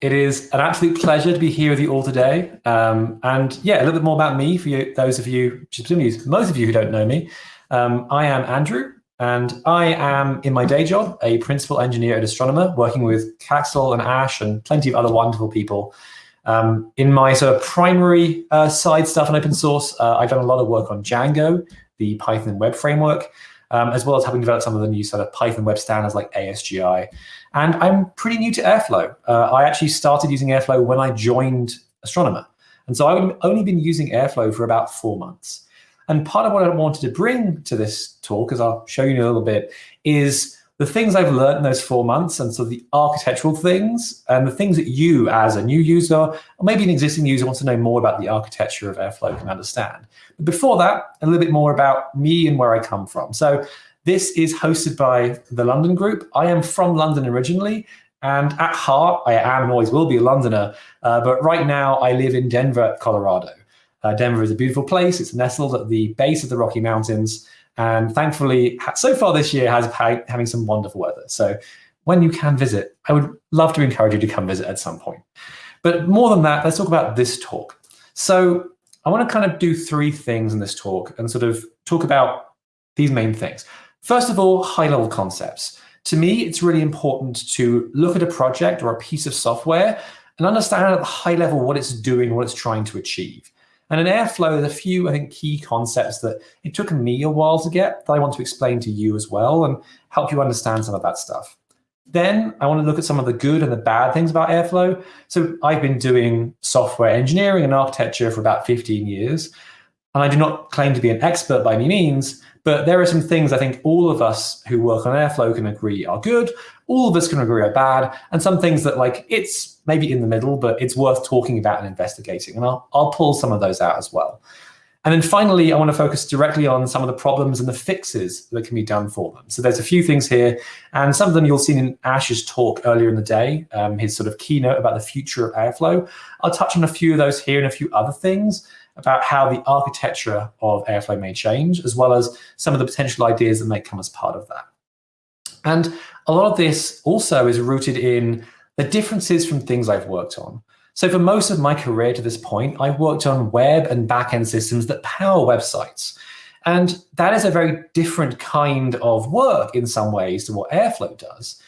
It is an absolute pleasure to be here with you all today. Um, and yeah, a little bit more about me for you, those of you, most of you who don't know me. Um, I am Andrew, and I am, in my day job, a principal engineer at Astronomer, working with Kaxil and Ash and plenty of other wonderful people. Um, in my sort of primary uh, side stuff in open source, uh, I've done a lot of work on Django, the Python web framework, um, as well as having developed some of the new sort of Python web standards like ASGI. And I'm pretty new to Airflow. Uh, I actually started using Airflow when I joined Astronomer. And so I've only been using Airflow for about four months. And part of what I wanted to bring to this talk, as I'll show you in a little bit, is the things I've learned in those four months and so the architectural things and the things that you as a new user or maybe an existing user wants to know more about the architecture of Airflow can understand. But before that, a little bit more about me and where I come from. So this is hosted by the London Group. I am from London originally, and at heart, I am and always will be a Londoner. Uh, but right now, I live in Denver, Colorado. Uh, Denver is a beautiful place. It's nestled at the base of the Rocky Mountains. And thankfully, so far this year has had, having some wonderful weather. So when you can visit, I would love to encourage you to come visit at some point. But more than that, let's talk about this talk. So I want to kind of do three things in this talk and sort of talk about these main things. First of all, high-level concepts. To me, it's really important to look at a project or a piece of software and understand at the high level what it's doing, what it's trying to achieve. And in Airflow, there's a few, I think, key concepts that it took me a while to get that I want to explain to you as well and help you understand some of that stuff. Then I want to look at some of the good and the bad things about Airflow. So I've been doing software engineering and architecture for about 15 years. And I do not claim to be an expert by any means, but there are some things I think all of us who work on Airflow can agree are good, all of us can agree are bad, and some things that like it's maybe in the middle, but it's worth talking about and investigating. And I'll, I'll pull some of those out as well. And then finally, I want to focus directly on some of the problems and the fixes that can be done for them. So there's a few things here, and some of them you'll see in Ash's talk earlier in the day, um, his sort of keynote about the future of Airflow. I'll touch on a few of those here and a few other things about how the architecture of Airflow may change, as well as some of the potential ideas that may come as part of that. And a lot of this also is rooted in the differences from things I've worked on. So for most of my career to this point, I've worked on web and backend systems that power websites. And that is a very different kind of work in some ways to what Airflow does.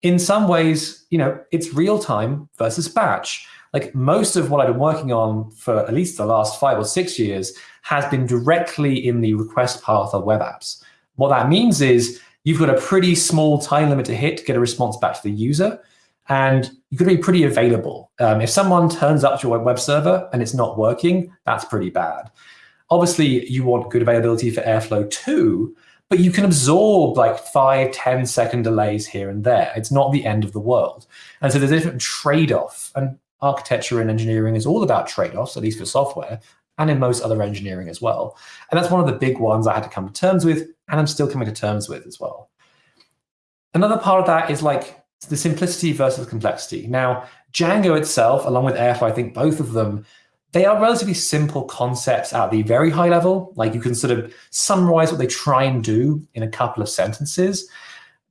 In some ways, you know, it's real time versus batch like most of what I've been working on for at least the last five or six years has been directly in the request path of web apps. What that means is you've got a pretty small time limit to hit to get a response back to the user. And got to be pretty available. Um, if someone turns up to your web server and it's not working, that's pretty bad. Obviously, you want good availability for Airflow too, but you can absorb like five, 10 second delays here and there. It's not the end of the world. And so there's a different trade-off. And architecture and engineering is all about trade-offs, at least for software, and in most other engineering as well. And that's one of the big ones I had to come to terms with, and I'm still coming to terms with as well. Another part of that is like the simplicity versus complexity. Now, Django itself, along with Airflow, I think both of them, they are relatively simple concepts at the very high level. Like you can sort of summarize what they try and do in a couple of sentences.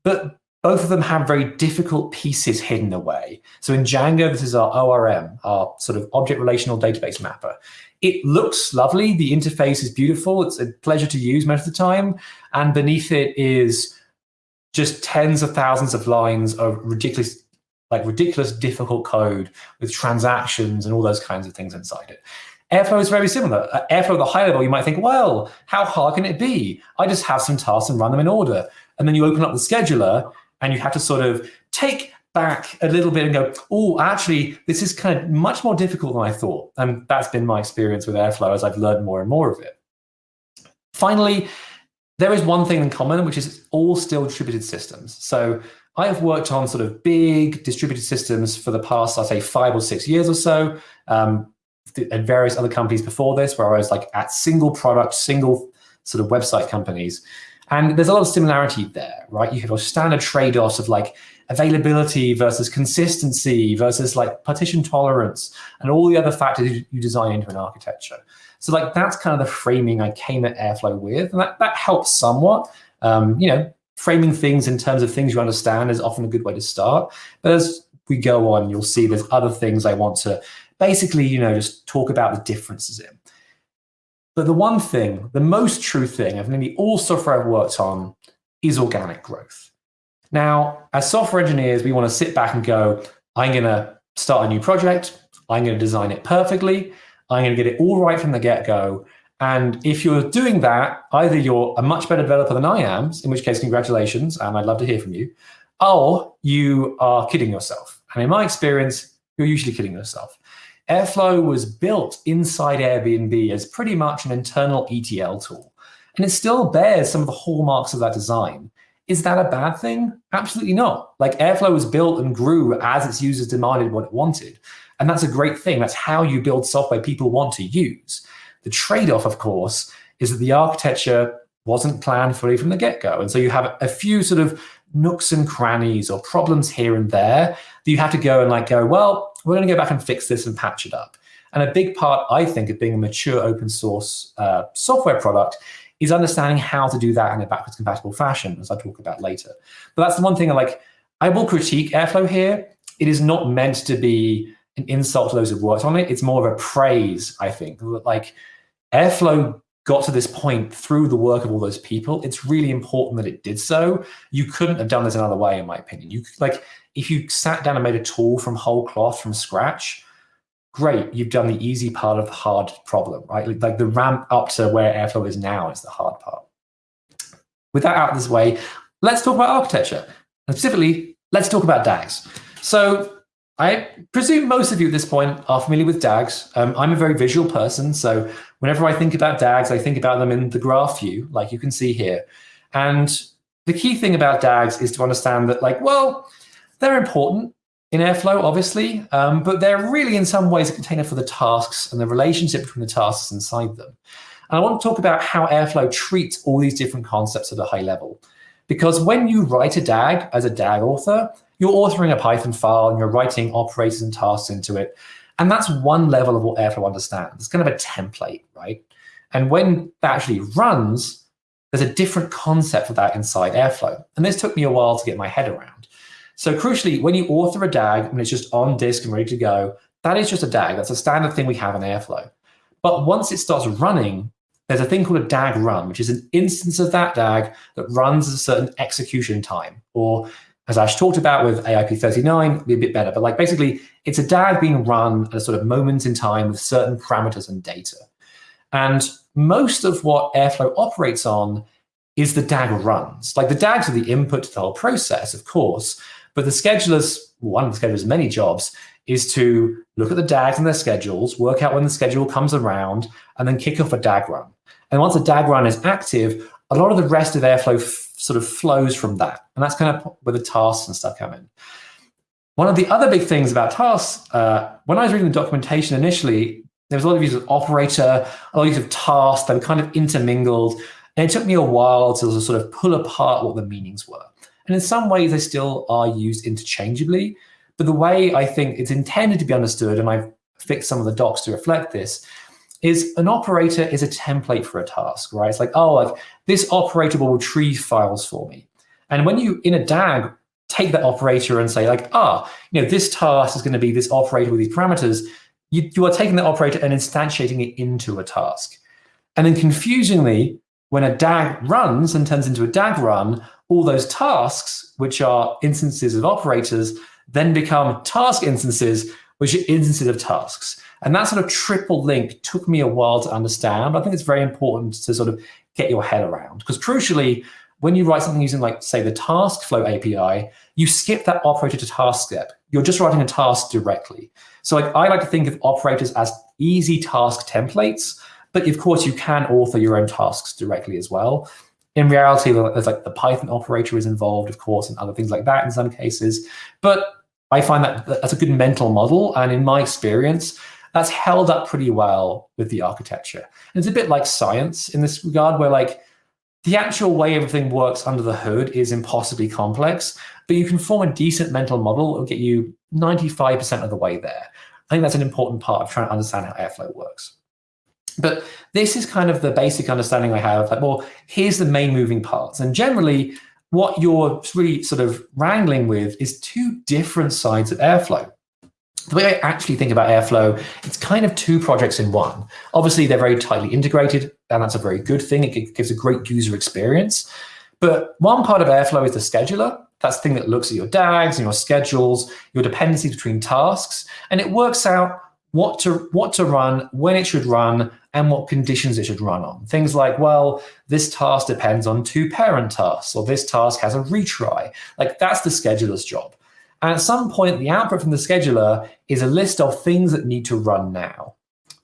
But both of them have very difficult pieces hidden away. So in Django, this is our ORM, our sort of object relational database mapper. It looks lovely. The interface is beautiful. It's a pleasure to use most of the time. And beneath it is just tens of thousands of lines of ridiculous, like ridiculous difficult code with transactions and all those kinds of things inside it. Airflow is very similar. At Airflow at the high level, you might think, well, how hard can it be? I just have some tasks and run them in order. And then you open up the scheduler and you have to sort of take back a little bit and go, oh, actually, this is kind of much more difficult than I thought. And that's been my experience with Airflow as I've learned more and more of it. Finally, there is one thing in common, which is all still distributed systems. So I have worked on sort of big distributed systems for the past, I'd say, five or six years or so, um, at various other companies before this, where I was like at single product, single sort of website companies. And there's a lot of similarity there, right? You have your standard trade-offs of like availability versus consistency versus like partition tolerance and all the other factors you design into an architecture. So like that's kind of the framing I came at Airflow with, and that, that helps somewhat. Um, you know, framing things in terms of things you understand is often a good way to start. But as we go on, you'll see there's other things I want to basically, you know, just talk about the differences in. But the one thing, the most true thing of nearly all software I've worked on is organic growth. Now, as software engineers, we want to sit back and go, I'm going to start a new project. I'm going to design it perfectly. I'm going to get it all right from the get-go. And if you're doing that, either you're a much better developer than I am, in which case, congratulations, and I'd love to hear from you, or you are kidding yourself. And in my experience, you're usually kidding yourself. Airflow was built inside Airbnb as pretty much an internal ETL tool. And it still bears some of the hallmarks of that design. Is that a bad thing? Absolutely not. Like Airflow was built and grew as its users demanded what it wanted. And that's a great thing. That's how you build software people want to use. The trade-off, of course, is that the architecture wasn't planned fully from the get-go. And so you have a few sort of nooks and crannies or problems here and there that you have to go and like go, well, we're going to go back and fix this and patch it up. And a big part, I think, of being a mature open source uh, software product is understanding how to do that in a backwards compatible fashion, as I talk about later. But that's the one thing I like, I will critique Airflow here. It is not meant to be an insult to those who've worked on it. It's more of a praise, I think. Like Airflow got to this point through the work of all those people. It's really important that it did so. You couldn't have done this another way, in my opinion. You like if you sat down and made a tool from whole cloth from scratch, great, you've done the easy part of the hard problem, right? Like the ramp up to where Airflow is now is the hard part. With that out of this way, let's talk about architecture. And specifically, let's talk about DAGs. So I presume most of you at this point are familiar with DAGs. Um, I'm a very visual person, so whenever I think about DAGs, I think about them in the graph view, like you can see here. And the key thing about DAGs is to understand that, like, well, they're important in Airflow, obviously, um, but they're really in some ways a container for the tasks and the relationship between the tasks inside them. And I want to talk about how Airflow treats all these different concepts at a high level. Because when you write a DAG as a DAG author, you're authoring a Python file and you're writing operators and tasks into it. And that's one level of what Airflow understands. It's kind of a template, right? And when that actually runs, there's a different concept for that inside Airflow. And this took me a while to get my head around. So crucially, when you author a DAG and it's just on disk and ready to go, that is just a DAG. That's a standard thing we have in Airflow. But once it starts running, there's a thing called a DAG run, which is an instance of that DAG that runs at a certain execution time. Or as Ash talked about with AIP39, be a bit better. But like basically, it's a DAG being run at a sort of moment in time with certain parameters and data. And most of what Airflow operates on is the DAG runs. Like the DAGs are the input to the whole process, of course, but the schedulers, one of the schedulers' many jobs, is to look at the DAGs and their schedules, work out when the schedule comes around, and then kick off a DAG run. And once a DAG run is active, a lot of the rest of Airflow sort of flows from that. And that's kind of where the tasks and stuff come in. One of the other big things about tasks, uh, when I was reading the documentation initially, there was a lot of use of operator, a lot of use of task, they kind of intermingled. And it took me a while to sort of pull apart what the meanings were. And in some ways, they still are used interchangeably. But the way I think it's intended to be understood, and I've fixed some of the docs to reflect this, is an operator is a template for a task, right? It's like, oh, like this operator will retrieve files for me. And when you, in a DAG, take that operator and say like, ah, you know, this task is going to be this operator with these parameters, you, you are taking that operator and instantiating it into a task. And then confusingly, when a DAG runs and turns into a DAG run, all those tasks, which are instances of operators, then become task instances, which are instances of tasks. And that sort of triple link took me a while to understand. I think it's very important to sort of get your head around. Because crucially, when you write something using, like, say, the task flow API, you skip that operator to task step. You're just writing a task directly. So like, I like to think of operators as easy task templates, but of course you can author your own tasks directly as well. In reality, there's like the Python operator is involved, of course, and other things like that in some cases. But I find that that's a good mental model. And in my experience, that's held up pretty well with the architecture. And it's a bit like science in this regard, where like the actual way everything works under the hood is impossibly complex, but you can form a decent mental model and get you 95% of the way there. I think that's an important part of trying to understand how Airflow works. But this is kind of the basic understanding I have, like, well, here's the main moving parts. And generally, what you're really sort of wrangling with is two different sides of Airflow. The way I actually think about Airflow, it's kind of two projects in one. Obviously, they're very tightly integrated, and that's a very good thing. It gives a great user experience. But one part of Airflow is the scheduler. That's the thing that looks at your DAGs and your schedules, your dependencies between tasks, and it works out what to what to run, when it should run, and what conditions it should run on. Things like, well, this task depends on two parent tasks, or this task has a retry. Like that's the scheduler's job. And at some point, the output from the scheduler is a list of things that need to run now.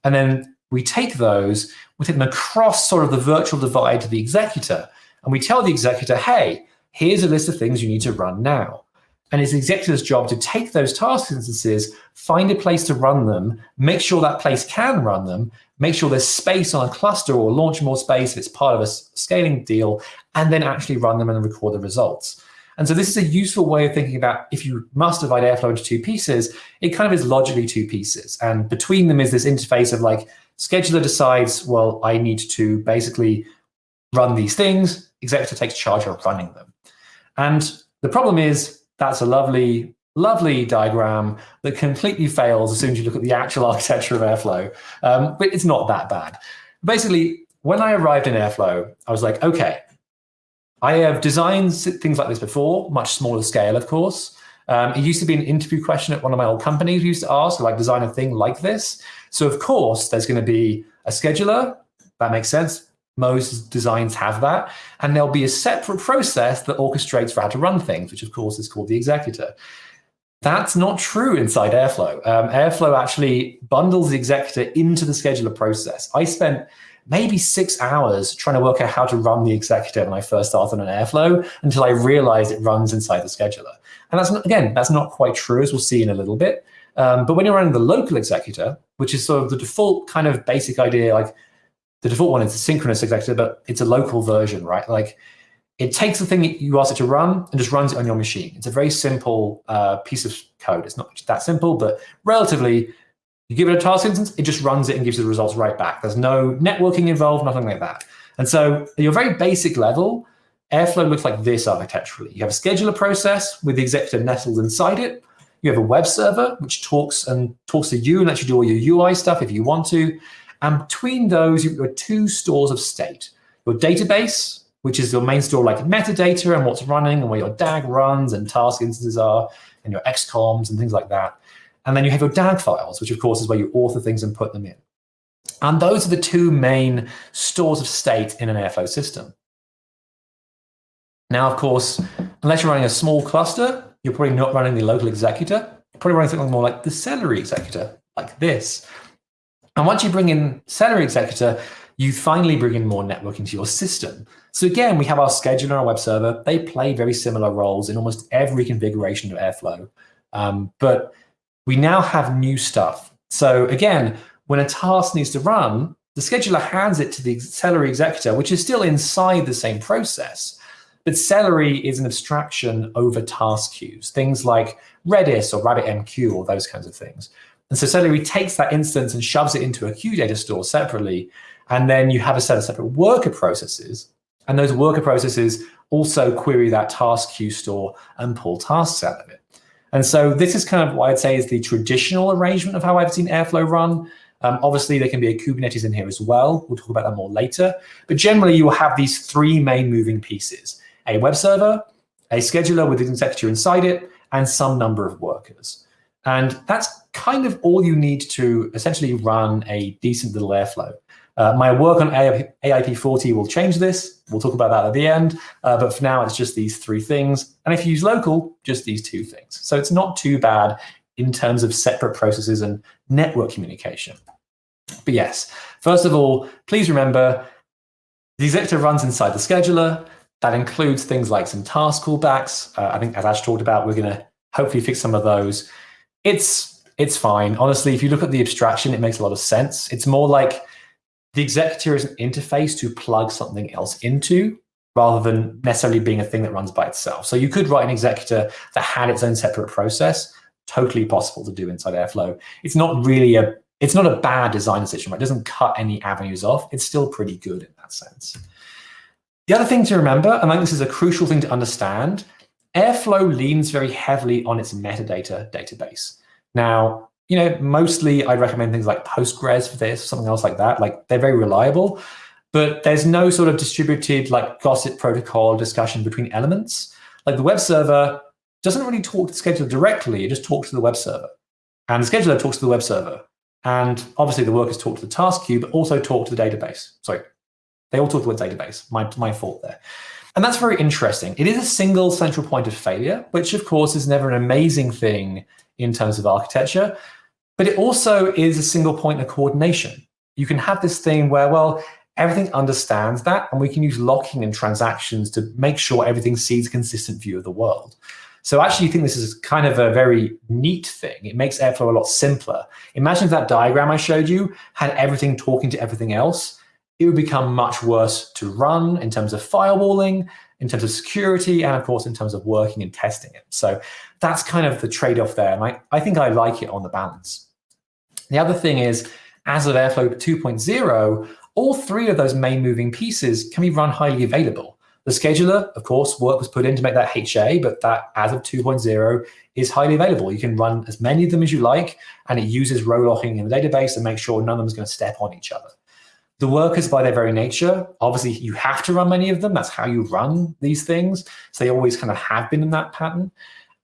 And then we take those, we take them across sort of the virtual divide to the executor, and we tell the executor, hey, here's a list of things you need to run now. And it's the executor's job to take those task instances, find a place to run them, make sure that place can run them, make sure there's space on a cluster or launch more space if it's part of a scaling deal, and then actually run them and record the results. And so this is a useful way of thinking about if you must divide Airflow into two pieces, it kind of is logically two pieces. And between them is this interface of like, scheduler decides, well, I need to basically run these things, executor takes charge of running them. And the problem is that's a lovely, lovely diagram that completely fails as soon as you look at the actual architecture of Airflow. Um, but it's not that bad. Basically, when I arrived in Airflow, I was like, okay, I have designed things like this before, much smaller scale, of course. Um, it used to be an interview question at one of my old companies we used to ask, like design a thing like this. So of course, there's going to be a scheduler. That makes sense. Most designs have that. And there'll be a separate process that orchestrates for how to run things, which of course is called the executor. That's not true inside Airflow. Um, Airflow actually bundles the executor into the scheduler process. I spent maybe six hours trying to work out how to run the executor when I first started on Airflow until I realized it runs inside the scheduler. And that's not, again, that's not quite true, as we'll see in a little bit. Um, but when you're running the local executor, which is sort of the default kind of basic idea, like the default one is a synchronous executor, but it's a local version, right? Like it takes the thing you ask it to run and just runs it on your machine. It's a very simple uh, piece of code. It's not that simple, but relatively, you give it a task instance, it just runs it and gives you the results right back. There's no networking involved, nothing like that. And so at your very basic level, Airflow looks like this architecturally. You have a scheduler process with the executor nestled inside it. You have a web server, which talks and talks to you and lets you do all your UI stuff if you want to. And between those, you've got two stores of state. Your database, which is your main store like metadata and what's running and where your DAG runs and task instances are, and your XCOMs and things like that. And then you have your DAG files, which of course is where you author things and put them in. And those are the two main stores of state in an Airflow system. Now, of course, unless you're running a small cluster, you're probably not running the local executor. You're probably running something more like the Celery executor, like this. And once you bring in Celery Executor, you finally bring in more networking to your system. So again, we have our scheduler and our web server. They play very similar roles in almost every configuration of Airflow. Um, but we now have new stuff. So again, when a task needs to run, the scheduler hands it to the Celery Executor, which is still inside the same process. But Celery is an abstraction over task queues, things like Redis or RabbitMQ or those kinds of things. And so Celery takes that instance and shoves it into a queue data store separately. And then you have a set of separate worker processes. And those worker processes also query that task queue store and pull tasks out of it. And so this is kind of what I'd say is the traditional arrangement of how I've seen Airflow run. Um, obviously, there can be a Kubernetes in here as well. We'll talk about that more later. But generally, you will have these three main moving pieces, a web server, a scheduler with an executor inside it, and some number of workers. And that's kind of all you need to essentially run a decent little Airflow. Uh, my work on AIP40 will change this. We'll talk about that at the end. Uh, but for now, it's just these three things. And if you use local, just these two things. So it's not too bad in terms of separate processes and network communication. But yes, first of all, please remember the executor runs inside the scheduler. That includes things like some task callbacks. Uh, I think as Ash talked about, we're going to hopefully fix some of those. It's it's fine. Honestly, if you look at the abstraction, it makes a lot of sense. It's more like the executor is an interface to plug something else into rather than necessarily being a thing that runs by itself. So you could write an executor that had its own separate process, totally possible to do inside Airflow. It's not really a, it's not a bad design decision, right? It doesn't cut any avenues off. It's still pretty good in that sense. The other thing to remember, and I think this is a crucial thing to understand, Airflow leans very heavily on its metadata database. Now, you know, mostly I'd recommend things like Postgres for this, something else like that. Like they're very reliable, but there's no sort of distributed like gossip protocol discussion between elements. Like the web server doesn't really talk to the scheduler directly, it just talks to the web server. And the scheduler talks to the web server. And obviously the workers talk to the task queue, but also talk to the database. Sorry, they all talk to the database, my, my fault there. And that's very interesting. It is a single central point of failure, which of course is never an amazing thing in terms of architecture, but it also is a single point of coordination. You can have this thing where, well, everything understands that, and we can use locking and transactions to make sure everything sees a consistent view of the world. So I actually think this is kind of a very neat thing. It makes Airflow a lot simpler. Imagine if that diagram I showed you had everything talking to everything else. It would become much worse to run in terms of firewalling, in terms of security, and of course, in terms of working and testing it. So that's kind of the trade-off there. And I, I think I like it on the balance. The other thing is, as of Airflow 2.0, all three of those main moving pieces can be run highly available. The scheduler, of course, work was put in to make that HA, but that as of 2.0 is highly available. You can run as many of them as you like, and it uses row locking in the database to make sure none of them is going to step on each other. The workers, by their very nature, obviously you have to run many of them. That's how you run these things. So they always kind of have been in that pattern.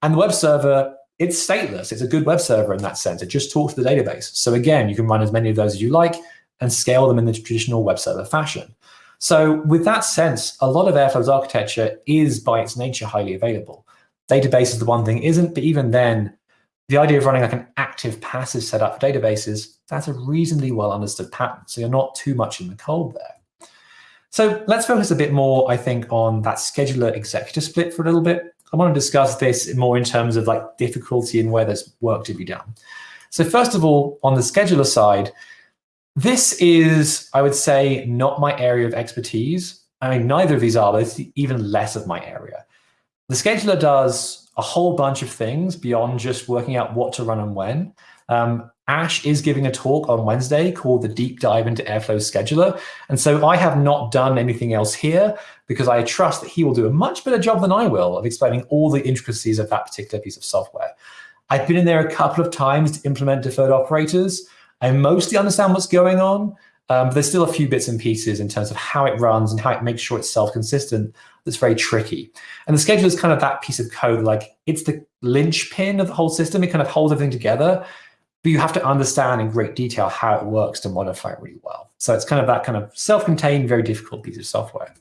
And the web server it's stateless. It's a good web server in that sense. It just talks to the database. So again, you can run as many of those as you like and scale them in the traditional web server fashion. So with that sense, a lot of Airflow's architecture is by its nature highly available. Database is the one thing isn't, but even then, the idea of running like an active passive setup for databases, that's a reasonably well understood pattern. So you're not too much in the cold there. So let's focus a bit more, I think, on that scheduler executor split for a little bit. I want to discuss this more in terms of like difficulty and where there's work to be done. So first of all, on the scheduler side, this is, I would say, not my area of expertise. I mean, neither of these are, but it's even less of my area. The scheduler does a whole bunch of things beyond just working out what to run and when. Um, Ash is giving a talk on Wednesday called the Deep Dive into Airflow Scheduler. And so I have not done anything else here because I trust that he will do a much better job than I will of explaining all the intricacies of that particular piece of software. I've been in there a couple of times to implement deferred operators. I mostly understand what's going on, um, but there's still a few bits and pieces in terms of how it runs and how it makes sure it's self-consistent that's very tricky. And the scheduler is kind of that piece of code, like it's the linchpin of the whole system. It kind of holds everything together but you have to understand in great detail how it works to modify it really well. So it's kind of that kind of self-contained, very difficult piece of software.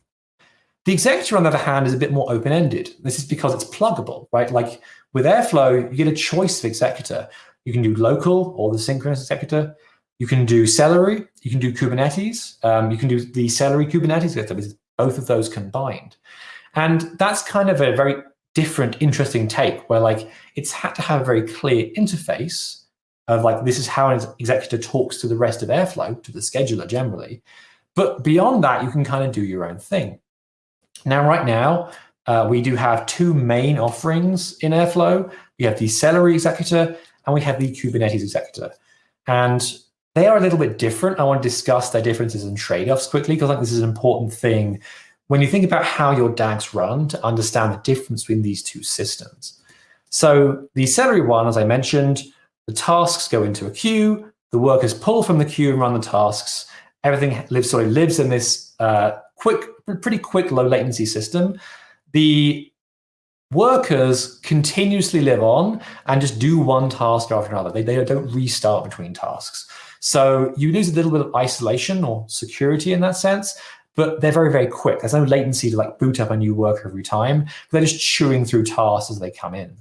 The executor, on the other hand, is a bit more open-ended. This is because it's pluggable, right? Like with Airflow, you get a choice of executor. You can do local or the synchronous executor. You can do Celery. You can do Kubernetes. Um, you can do the Celery Kubernetes, both of those combined. And that's kind of a very different, interesting take where like it's had to have a very clear interface of like, this is how an executor talks to the rest of Airflow, to the scheduler generally. But beyond that, you can kind of do your own thing. Now, right now, uh, we do have two main offerings in Airflow. We have the Celery executor and we have the Kubernetes executor. And they are a little bit different. I want to discuss their differences and trade-offs quickly because I think this is an important thing when you think about how your DAGs run to understand the difference between these two systems. So the Celery one, as I mentioned, the tasks go into a queue. The workers pull from the queue and run the tasks. Everything lives sort of lives in this uh, quick, pretty quick, low latency system. The workers continuously live on and just do one task after another. They, they don't restart between tasks. So you lose a little bit of isolation or security in that sense, but they're very, very quick. There's no latency to like boot up a new worker every time. They're just chewing through tasks as they come in.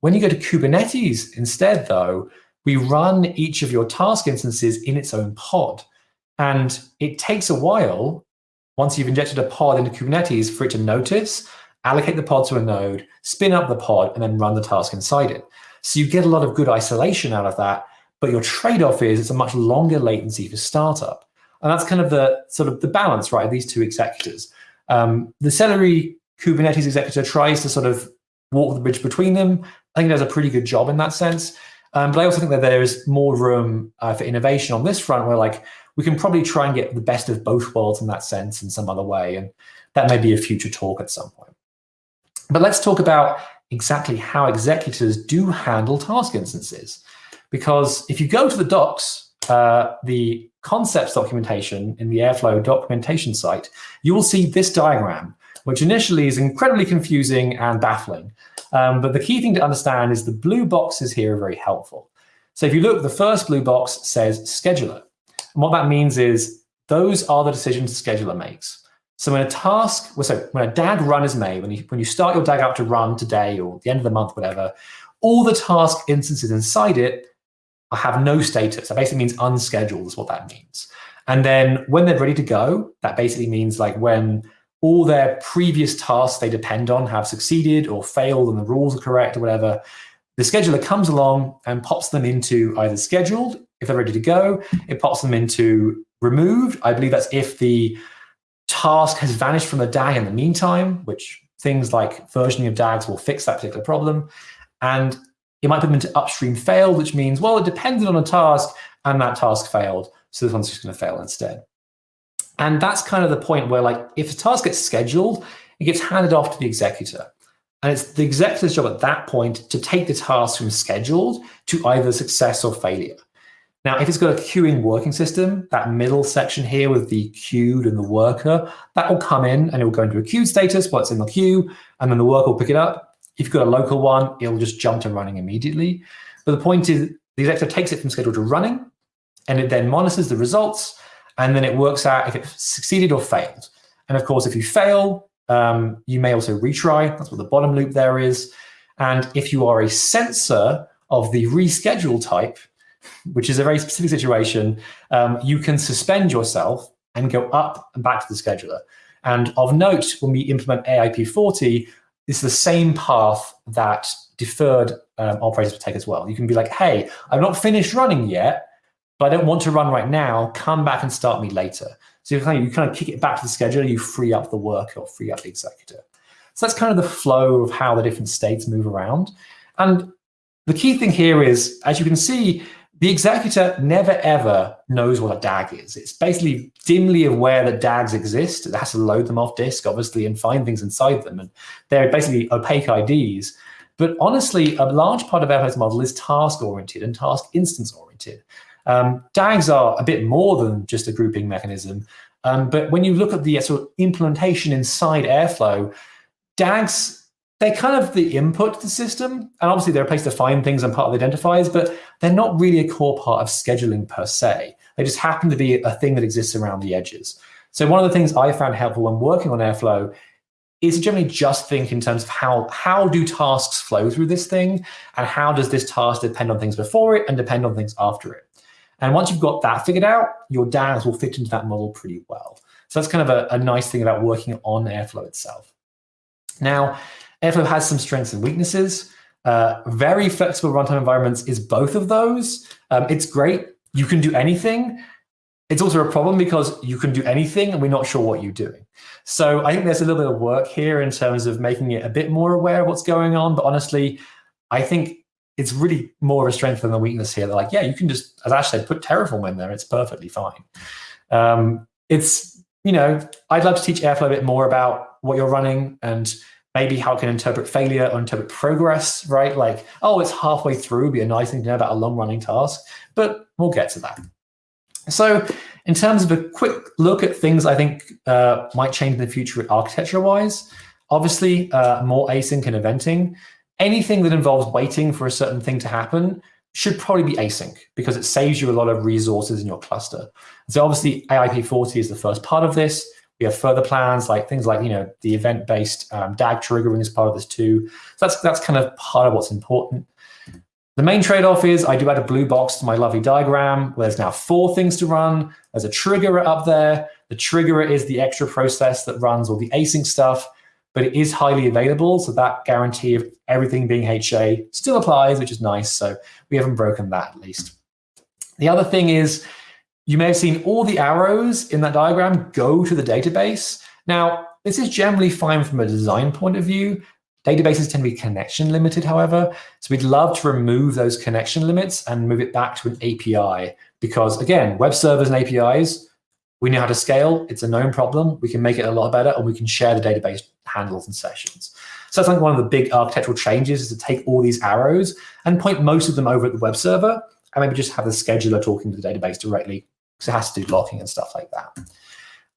When you go to Kubernetes instead, though, we run each of your task instances in its own pod. And it takes a while, once you've injected a pod into Kubernetes, for it to notice, allocate the pod to a node, spin up the pod, and then run the task inside it. So you get a lot of good isolation out of that, but your trade-off is it's a much longer latency for startup. And that's kind of the sort of the balance, right, these two executors. Um, the Celery Kubernetes executor tries to sort of walk the bridge between them. I think it does a pretty good job in that sense. Um, but I also think that there is more room uh, for innovation on this front where like we can probably try and get the best of both worlds in that sense in some other way. And that may be a future talk at some point. But let's talk about exactly how executors do handle task instances. Because if you go to the docs, uh, the concepts documentation in the Airflow documentation site, you will see this diagram, which initially is incredibly confusing and baffling. Um, but the key thing to understand is the blue boxes here are very helpful. So if you look, the first blue box says scheduler. And what that means is those are the decisions the scheduler makes. So when a task, well, so when a DAG run is made, when you, when you start your DAG up to run today or the end of the month, whatever, all the task instances inside it have no status. That basically means unscheduled is what that means. And then when they're ready to go, that basically means like when all their previous tasks they depend on have succeeded or failed and the rules are correct or whatever, the scheduler comes along and pops them into either scheduled, if they're ready to go, it pops them into removed. I believe that's if the task has vanished from the DAG in the meantime, which things like versioning of DAGs will fix that particular problem. And it might put them into upstream failed, which means, well, it depended on a task and that task failed. So this one's just going to fail instead. And that's kind of the point where like if a task gets scheduled, it gets handed off to the executor. And it's the executor's job at that point to take the task from scheduled to either success or failure. Now, if it's got a queuing working system, that middle section here with the queued and the worker, that will come in and it will go into a queued status while it's in the queue, and then the worker will pick it up if you've got a local one, it'll just jump to running immediately. But the point is the executor takes it from scheduled to running, and it then monitors the results, and then it works out if it succeeded or failed. And of course, if you fail, um, you may also retry. That's what the bottom loop there is. And if you are a sensor of the reschedule type, which is a very specific situation, um, you can suspend yourself and go up and back to the scheduler. And of note, when we implement AIP40, is the same path that deferred um, operators would take as well. You can be like, hey, I've not finished running yet, but I don't want to run right now. Come back and start me later. So you kind of, you kind of kick it back to the scheduler, you free up the worker or free up the executor. So that's kind of the flow of how the different states move around. And the key thing here is, as you can see, the executor never ever knows what a DAG is. It's basically dimly aware that DAGs exist. It has to load them off disk, obviously, and find things inside them. And they're basically opaque IDs. But honestly, a large part of Airflow's model is task-oriented and task instance-oriented. Um, DAGs are a bit more than just a grouping mechanism. Um, but when you look at the sort of implementation inside Airflow, DAGs they're kind of the input to the system. And obviously they're a place to find things and part of the identifiers, but they're not really a core part of scheduling per se. They just happen to be a thing that exists around the edges. So one of the things I found helpful when working on Airflow is generally just think in terms of how, how do tasks flow through this thing and how does this task depend on things before it and depend on things after it. And once you've got that figured out, your DAGs will fit into that model pretty well. So that's kind of a, a nice thing about working on Airflow itself. Now, Airflow has some strengths and weaknesses. Uh, very flexible runtime environments is both of those. Um, it's great. You can do anything. It's also a problem because you can do anything and we're not sure what you're doing. So I think there's a little bit of work here in terms of making it a bit more aware of what's going on. But honestly, I think it's really more of a strength than a weakness here. They're like, yeah, you can just, as Ash said, put Terraform in there. It's perfectly fine. Um, it's, you know, I'd love to teach Airflow a bit more about what you're running and maybe how it can interpret failure or interpret progress, right? Like, oh, it's halfway through, be a nice thing to know about a long running task, but we'll get to that. So in terms of a quick look at things I think uh, might change in the future architecture-wise, obviously uh, more async and eventing. Anything that involves waiting for a certain thing to happen should probably be async because it saves you a lot of resources in your cluster. So obviously AIP40 is the first part of this. We have further plans like things like, you know, the event-based um, DAG triggering is part of this too. So that's, that's kind of part of what's important. The main trade-off is I do add a blue box to my lovely diagram where there's now four things to run. There's a triggerer up there. The triggerer is the extra process that runs all the async stuff, but it is highly available. So that guarantee of everything being HA still applies, which is nice. So we haven't broken that at least. The other thing is you may have seen all the arrows in that diagram go to the database. Now, this is generally fine from a design point of view, Databases tend to be connection limited, however. So we'd love to remove those connection limits and move it back to an API because, again, web servers and APIs, we know how to scale. It's a known problem. We can make it a lot better, and we can share the database handles and sessions. So that's like one of the big architectural changes is to take all these arrows and point most of them over at the web server, and maybe just have the scheduler talking to the database directly because it has to do locking and stuff like that.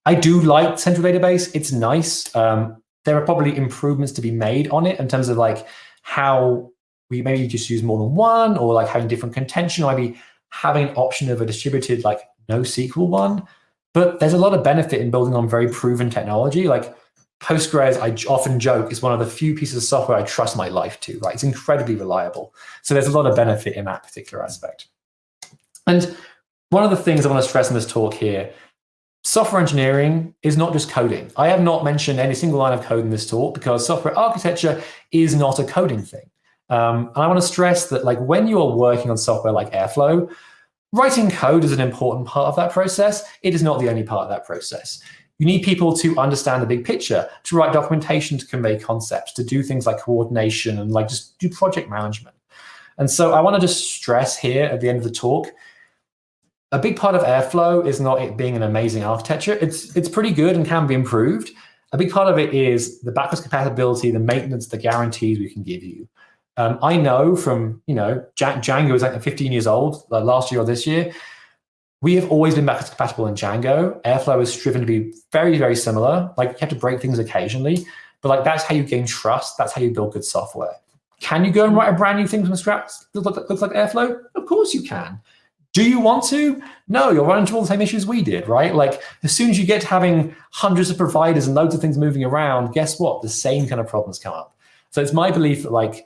I do like central database. It's nice. Um, there are probably improvements to be made on it in terms of like how we maybe just use more than one or like having different contention or maybe having an option of a distributed like NoSQL one. But there's a lot of benefit in building on very proven technology. Like Postgres, I often joke, is one of the few pieces of software I trust my life to, right? It's incredibly reliable. So there's a lot of benefit in that particular aspect. And one of the things I want to stress in this talk here Software engineering is not just coding. I have not mentioned any single line of code in this talk because software architecture is not a coding thing. Um, and I want to stress that like when you are working on software like Airflow, writing code is an important part of that process. It is not the only part of that process. You need people to understand the big picture, to write documentation to convey concepts, to do things like coordination and like just do project management. And so I want to just stress here at the end of the talk a big part of Airflow is not it being an amazing architecture. It's, it's pretty good and can be improved. A big part of it is the backwards compatibility, the maintenance, the guarantees we can give you. Um, I know from, you know, Django is like 15 years old, like last year or this year. We have always been backwards compatible in Django. Airflow is striven to be very, very similar. Like you have to break things occasionally, but like that's how you gain trust. That's how you build good software. Can you go and write a brand new thing from scratch that looks like Airflow? Of course you can. Do you want to? No, you'll run into all the same issues we did, right? Like as soon as you get having hundreds of providers and loads of things moving around, guess what? The same kind of problems come up. So it's my belief that like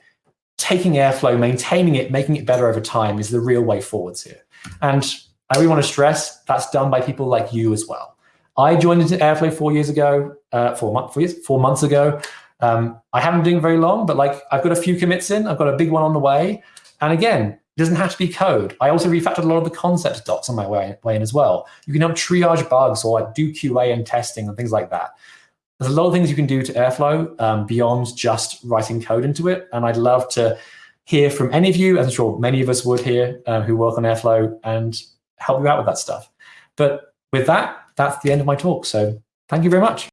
taking Airflow, maintaining it, making it better over time is the real way forwards here. And I really want to stress that's done by people like you as well. I joined into Airflow four years ago, uh, four, month, four, years, four months ago. Um, I haven't been doing very long, but like I've got a few commits in. I've got a big one on the way. And again, it doesn't have to be code. I also refactored a lot of the concept docs on my way, way in as well. You can help triage bugs or like do QA and testing and things like that. There's a lot of things you can do to Airflow um, beyond just writing code into it. And I'd love to hear from any of you, as I'm sure many of us would here uh, who work on Airflow and help you out with that stuff. But with that, that's the end of my talk. So thank you very much.